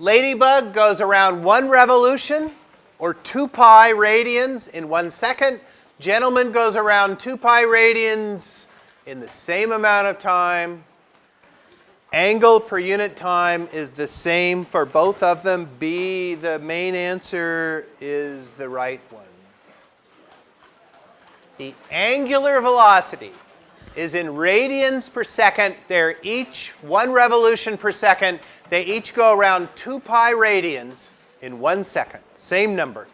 Ladybug goes around one revolution or 2 pi radians in one second. Gentleman goes around 2 pi radians in the same amount of time. Angle per unit time is the same for both of them. B, the main answer, is the right one. The angular velocity is in radians per second. They're each one revolution per second. They each go around 2 pi radians in one second. Same number.